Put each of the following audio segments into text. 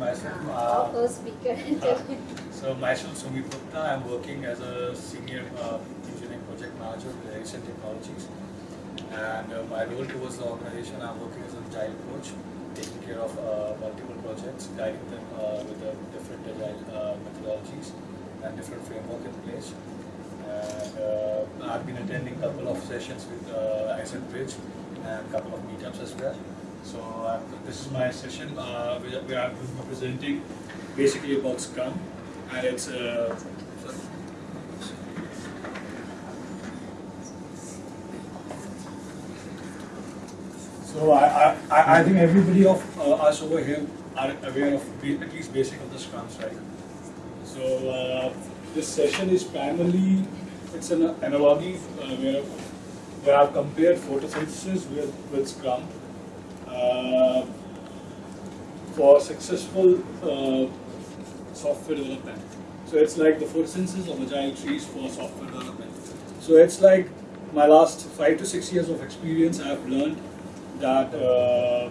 myself. Uh, those speaker. so myself, Sumit Gupta. I'm working as a senior uh, engineering project manager with Ericsson Technologies. And uh, my role towards the organization, I'm working as a agile coach, taking care of uh, multiple projects, guiding them uh, with the different agile uh, methodologies and different framework in place. And uh, I've been attending a couple of sessions with uh, Ascent Bridge and a couple of meetups as well. So uh, this is my session uh, going to be presenting basically about Scrum, and it's uh, so I, I, I think everybody of uh, us over here are aware of at least basic of the Scrums, right? So uh, this session is primarily it's an analogy uh, where where I've compared photosynthesis with with Scrum for successful uh, software development. So it's like the four senses of agile trees for software development. So it's like my last five to six years of experience. I've learned that uh,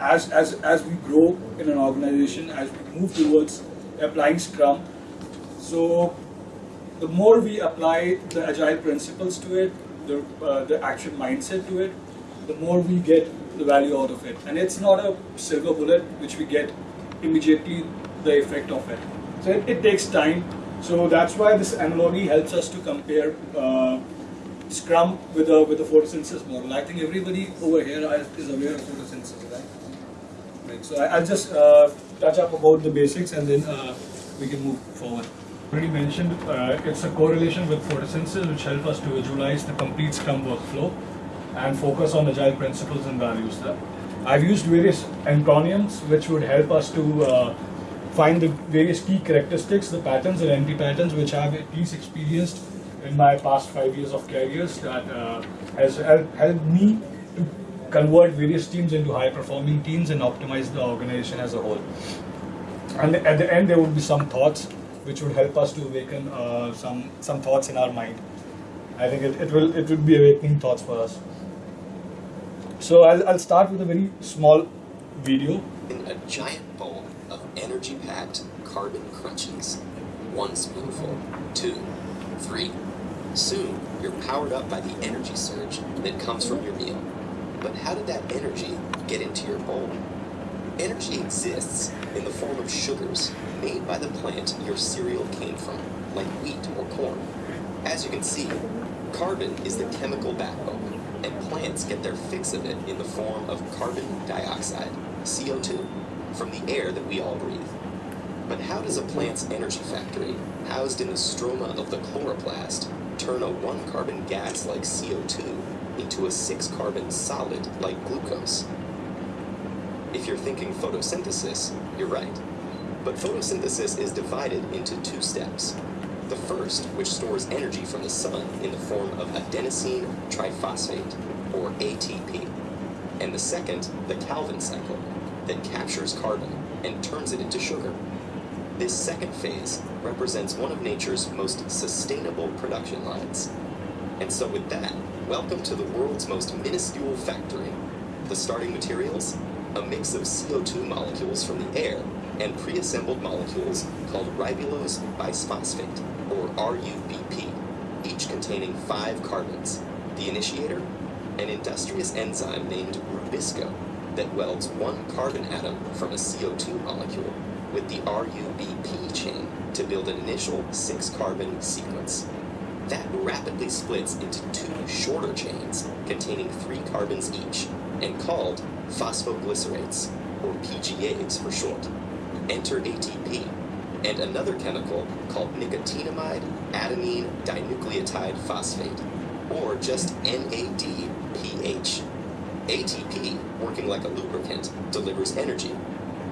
as as as we grow in an organization, as we move towards applying Scrum, so the more we apply the agile principles to it, the uh, the action mindset to it, the more we get the value out of it. And it's not a silver bullet which we get immediately the effect of it. So it, it takes time. So that's why this analogy helps us to compare uh, Scrum with a with a photosynthesis model. I think everybody over here is aware of photosynthesis, right? Right. So I, I'll just uh, touch up about the basics and then uh, we can move forward. Already mentioned, uh, it's a correlation with photosynthesis which help us to visualize the complete Scrum workflow and focus on agile principles and values. I've used various acronyms which would help us to uh, find the various key characteristics, the patterns and anti-patterns which I've at least experienced in my past five years of careers that uh, has helped, helped me to convert various teams into high-performing teams and optimize the organization as a whole. And at the end, there would be some thoughts which would help us to awaken uh, some some thoughts in our mind. I think it, it will it would be awakening thoughts for us. So I'll, I'll start with a very small video. in a giant bowl of energy-packed carbon crunches. One spoonful, two, three. Soon, you're powered up by the energy surge that comes from your meal. But how did that energy get into your bowl? Energy exists in the form of sugars made by the plant your cereal came from, like wheat or corn. As you can see, carbon is the chemical backbone, and plants get their fix of it in the form of carbon dioxide, CO2, from the air that we all breathe. But how does a plant's energy factory, housed in the stroma of the chloroplast, turn a one carbon gas like CO2 into a six carbon solid like glucose? If you're thinking photosynthesis, you're right. But photosynthesis is divided into two steps. The first, which stores energy from the sun in the form of adenosine triphosphate, or ATP. And the second, the Calvin cycle, that captures carbon and turns it into sugar. This second phase represents one of nature's most sustainable production lines. And so with that, welcome to the world's most minuscule factory. The starting materials? A mix of CO2 molecules from the air and pre-assembled molecules called ribulose bisphosphate, RUBP, each containing five carbons. The initiator? An industrious enzyme named Rubisco that welds one carbon atom from a CO2 molecule with the RUBP chain to build an initial six carbon sequence. That rapidly splits into two shorter chains containing three carbons each and called phosphoglycerates, or PGAs for short. Enter ATP and another chemical called nicotinamide adenine dinucleotide phosphate, or just NADPH. ATP, working like a lubricant, delivers energy,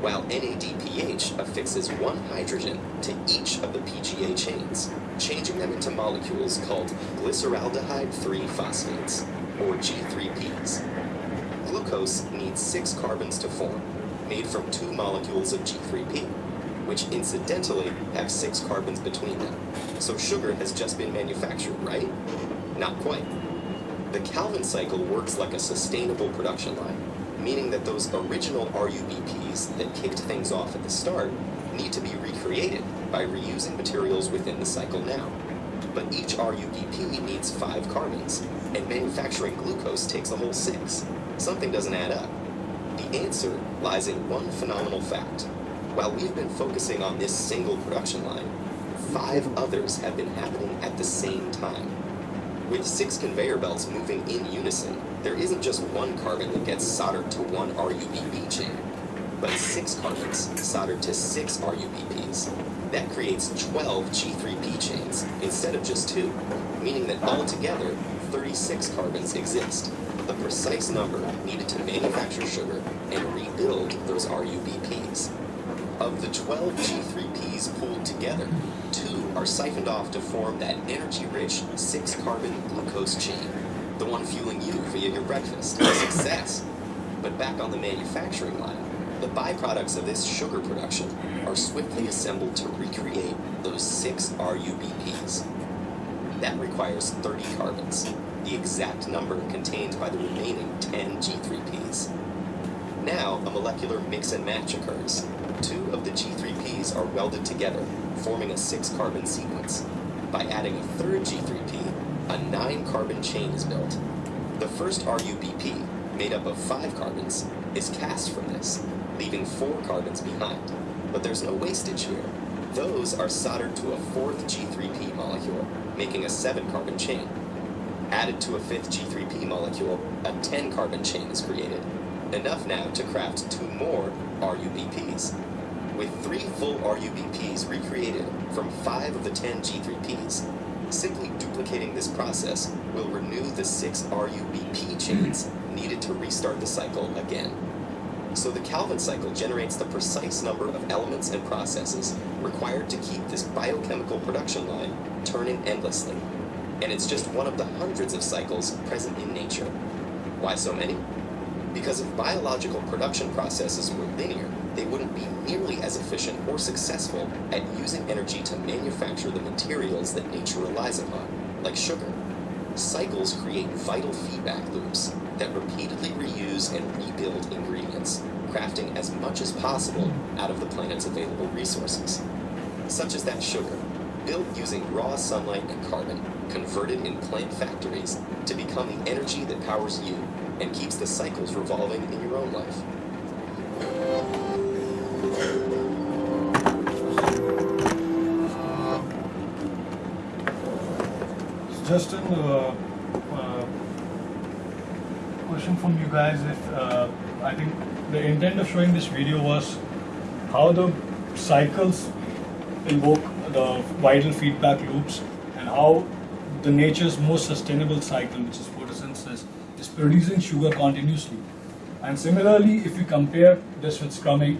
while NADPH affixes one hydrogen to each of the PGA chains, changing them into molecules called glyceraldehyde 3 phosphates, or G3Ps. Glucose needs six carbons to form, made from two molecules of G3P, which incidentally have six carbons between them. So sugar has just been manufactured, right? Not quite. The Calvin cycle works like a sustainable production line. meaning that those original RUBPs that kicked things off at the start need to be recreated by reusing materials within the cycle now. But each RUBP needs five carbons, and manufacturing glucose takes a whole six. Something doesn't add up. The answer lies in one phenomenal fact. While we've been focusing on this single production line, five others have been happening at the same time. With six conveyor belts moving in unison, there isn't just one carbon that gets soldered to one RUBP chain, but six carbons soldered to six RUBPs. That creates 12 G3P chains instead of just two, meaning that altogether 36 carbons exist, the precise number needed to manufacture sugar and rebuild those RUBPs. Of the 12 G3Ps pulled together, two are siphoned off to form that energy-rich six-carbon glucose chain, the one fueling you via your breakfast. Success! But back on the manufacturing line, the byproducts of this sugar production are swiftly assembled to recreate those six RUBPs. That requires 30 carbons, the exact number contained by the remaining 10 G3Ps. Now, a molecular mix and match occurs. Two of the G3Ps are welded together, forming a six-carbon sequence. By adding a third G3P, a nine-carbon chain is built. The first RUBP, made up of five carbons, is cast from this, leaving four carbons behind. But there's no wastage here. Those are soldered to a fourth G3P molecule, making a seven-carbon chain. Added to a fifth G3P molecule, a 10-carbon chain is created. Enough now to craft two more RUBPs. With three full RUBPs recreated from five of the 10 G3Ps, simply duplicating this process will renew the six RUBP chains needed to restart the cycle again. So the Calvin cycle generates the precise number of elements and processes required to keep this biochemical production line turning endlessly. And it's just one of the hundreds of cycles present in nature. Why so many? Because if biological production processes were linear, they wouldn't be nearly as efficient or successful at using energy to manufacture the materials that nature relies upon, like sugar. Cycles create vital feedback loops that repeatedly reuse and rebuild ingredients, crafting as much as possible out of the planet's available resources. Such as that sugar, built using raw sunlight and carbon, converted in plant factories to become the energy that powers you and keeps the cycles revolving in your own life. Justin, uh, uh, question from you guys. If uh, I think the intent of showing this video was how the cycles invoke the vital feedback loops and how the nature's most sustainable cycle, which is photosynthesis, producing sugar continuously. And similarly, if we compare this with scrumming,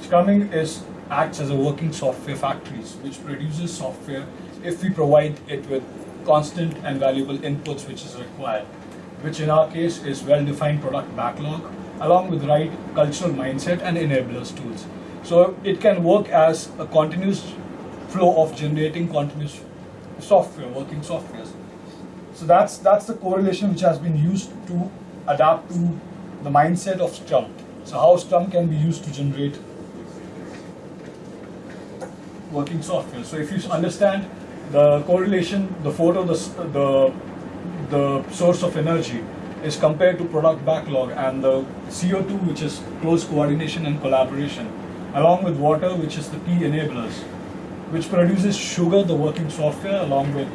scrumming is acts as a working software factories, which produces software if we provide it with constant and valuable inputs which is required, which in our case is well-defined product backlog, along with right cultural mindset and enablers tools. So it can work as a continuous flow of generating continuous software, working softwares. So that's that's the correlation which has been used to adapt to the mindset of Scrum. So how Scrum can be used to generate working software. So if you understand the correlation, the photo, the, the, the source of energy is compared to product backlog and the CO2 which is close coordination and collaboration along with water which is the key enablers which produces sugar the working software along with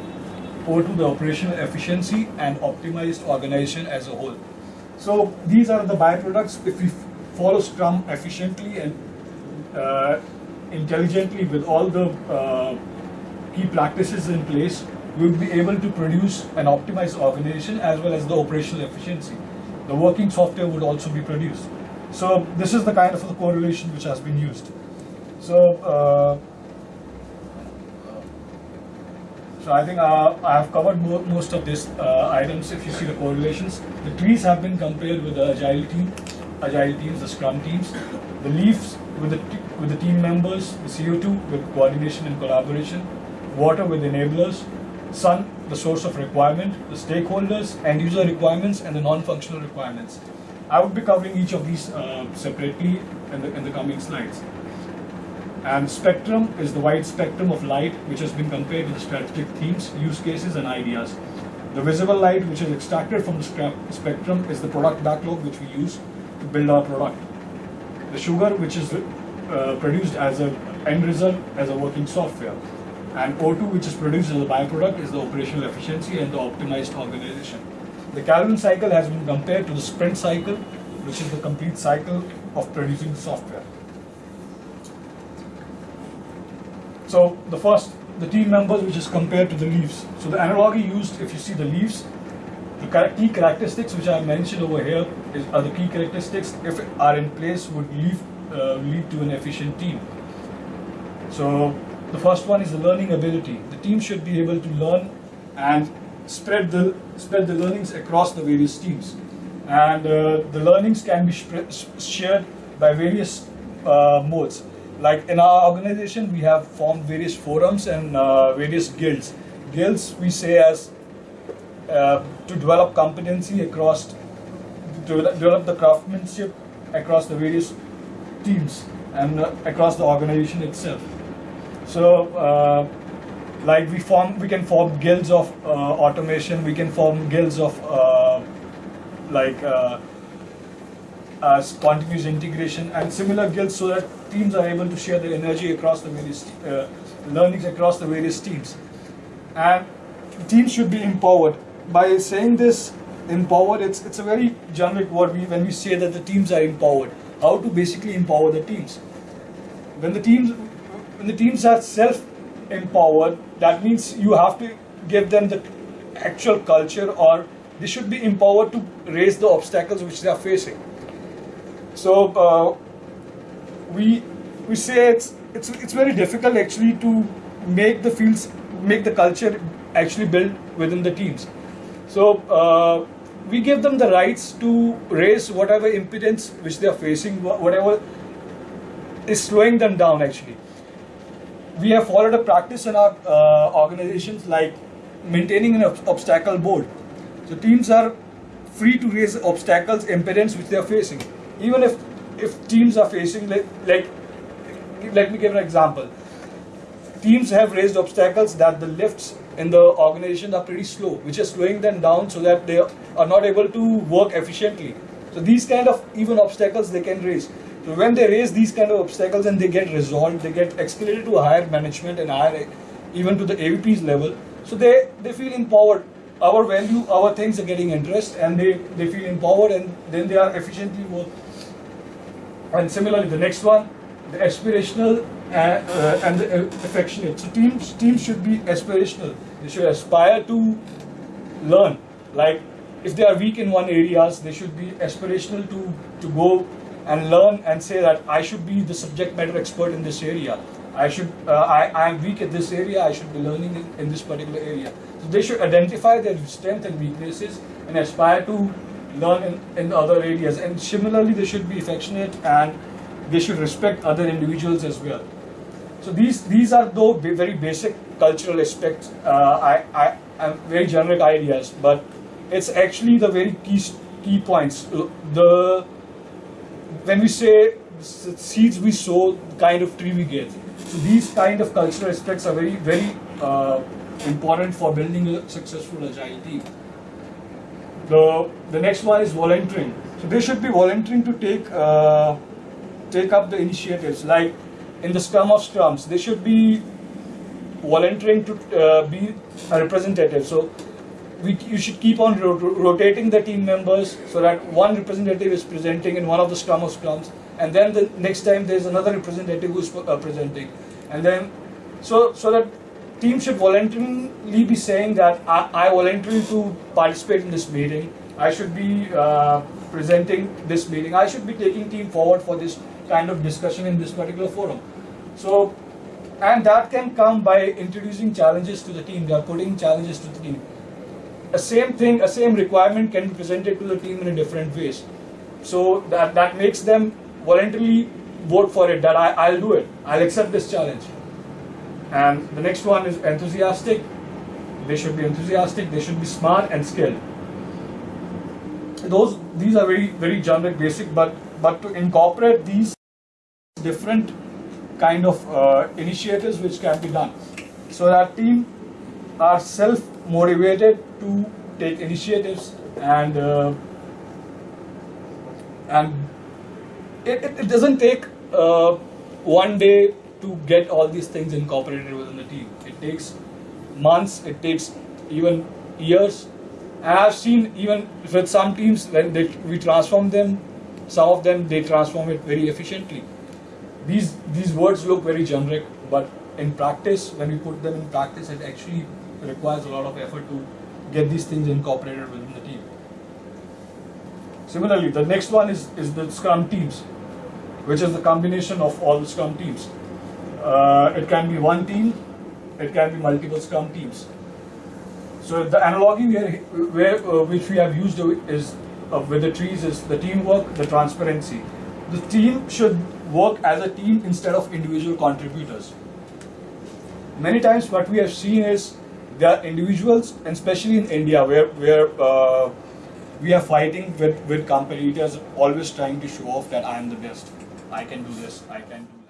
O2 the operational efficiency and optimized organization as a whole. So these are the byproducts if we follow Scrum efficiently and uh, intelligently with all the uh, key practices in place, we will be able to produce an optimized organization as well as the operational efficiency. The working software would also be produced. So this is the kind of the correlation which has been used. So, uh, so I think uh, I have covered mo most of these uh, items. If you see the correlations, the trees have been compared with the agile team, agile teams, the Scrum teams. The leaves with the with the team members, the CO2 with coordination and collaboration, water with enablers, sun, the source of requirement, the stakeholders, end user requirements, and the non-functional requirements. I would be covering each of these uh, separately in the, in the coming slides. And spectrum is the wide spectrum of light which has been compared to the strategic themes, use cases, and ideas. The visible light which is extracted from the spectrum is the product backlog which we use to build our product. The sugar which is uh, produced as a end result as a working software. And O2 which is produced as a byproduct is the operational efficiency and the optimized organization. The Calvin cycle has been compared to the sprint cycle which is the complete cycle of producing software. So the first, the team members, which is compared to the leaves. So the analogy used, if you see the leaves, the key characteristics which I mentioned over here is, are the key characteristics if are in place would lead, uh, lead to an efficient team. So the first one is the learning ability. The team should be able to learn and spread the spread the learnings across the various teams, and uh, the learnings can be shared by various uh, modes. Like in our organization, we have formed various forums and uh, various guilds. Guilds we say as uh, to develop competency across to develop the craftsmanship across the various teams and uh, across the organization itself. So, uh, like we form, we can form guilds of uh, automation. We can form guilds of uh, like as continuous integration and similar guilds, so that teams are able to share their energy across the various uh, learnings across the various teams. And teams should be empowered. By saying this, empowered, it's it's a very generic word. We, when we say that the teams are empowered, how to basically empower the teams? When the teams when the teams are self empowered, that means you have to give them the actual culture or they should be empowered to raise the obstacles which they are facing. So uh, we we say it's it's it's very difficult actually to make the fields make the culture actually build within the teams. So uh, we give them the rights to raise whatever impedance which they are facing, whatever is slowing them down actually. We have followed a practice in our uh, organizations like maintaining an ob- obstacle board. So teams are free to raise obstacles, impedance which they are facing. Even if if teams are facing like, like let me give an example. Teams have raised obstacles that the lifts in the organization are pretty slow, which is slowing them down so that they are not able to work efficiently. So these kind of even obstacles they can raise. So when they raise these kind of obstacles and they get resolved, they get escalated to higher management and higher even to the AVP's level. So they, they feel empowered. Our value, our things are getting interest and they, they feel empowered and then they are efficiently work. And similarly, the next one, the aspirational uh, uh, and the uh, affectionate. So teams teams should be aspirational. They should aspire to learn. Like if they are weak in one areas, they should be aspirational to to go and learn and say that I should be the subject matter expert in this area. I should uh, I, I am weak at this area. I should be learning in, in this particular area. So they should identify their strengths and weaknesses and aspire to learn in, in other areas. And similarly, they should be affectionate and they should respect other individuals as well. So these these are though very basic cultural aspects. Uh, I, I am very generic ideas, but it's actually the very key key points. The when we say seeds we sow, kind of tree we get. So these kind of cultural aspects are very very uh, important for building a successful agile team. The the next one is volunteering. So they should be volunteering to take uh, take up the initiatives. Like in the Scrum of Scrums, they should be volunteering to uh, be a representative. So we, you should keep on ro- ro- rotating the team members so that one representative is presenting in one of the Scrum of Scrums, and then the next time there's another representative who's uh, presenting, and then so so that team should voluntarily be saying that I, I voluntarily to participate in this meeting. I should be uh, presenting this meeting. I should be taking team forward for this kind of discussion in this particular forum. So, and that can come by introducing challenges to the team. They are putting challenges to the team. A same thing, a same requirement can be presented to the team in a different ways. So that that makes them voluntarily vote for it. That I, I'll do it. I'll accept this challenge. And the next one is enthusiastic. They should be enthusiastic. They should be smart and skilled. those these are very very generic basic but but to incorporate these different kind of uh, initiatives which can be done so that team are self motivated to take initiatives and uh, and it, it, it doesn't take uh, one day to get all these things incorporated within the team. It takes months it takes even years. And i've seen even with some teams when they, we transform them some of them they transform it very efficiently. These these words look very generic but in practice when we put them in practice it actually requires a lot of effort to get these things incorporated within the team. Similarly the next one is is the scrum teams which is the combination of all the scrum teams uh, it can be one team it can be multiple scrum teams so the analogy where, where uh, which we have used is uh, with the trees is the teamwork, the transparency. The team should work as a team instead of individual contributors. Many times, what we have seen is there are individuals, and especially in India, where where uh, we are fighting with with competitors, always trying to show off that I am the best. I can do this. I can do.